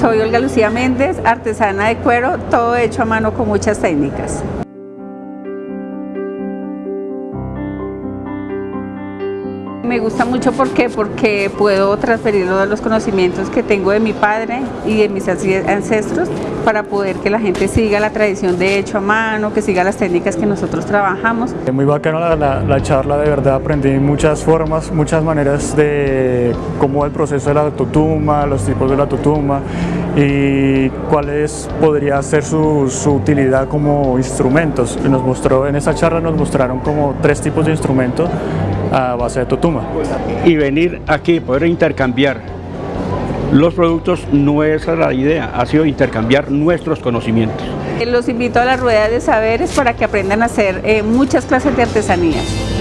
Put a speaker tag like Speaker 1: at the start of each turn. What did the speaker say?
Speaker 1: soy Olga Lucía Méndez, artesana de cuero, todo hecho a mano con muchas técnicas. Me gusta mucho ¿por qué? porque puedo transferir los conocimientos que tengo de mi padre y de mis ancestros para poder que la gente siga la tradición de hecho a mano, que siga las técnicas que nosotros trabajamos.
Speaker 2: Muy bacana la, la, charla, de verdad aprendí muchas formas, muchas maneras de cómo el proceso de la tutuma, los tipos de la tutuma y cuál es, podría ser su, su utilidad como instrumentos. Nos mostró, en esa charla nos mostraron como tres tipos de instrumentos a base de tutuma.
Speaker 3: Y venir aquí, poder intercambiar los productos no es la idea, ha sido intercambiar nuestros conocimientos.
Speaker 1: Los invito a la rueda de saberes para que aprendan a hacer eh, muchas clases de artesanías.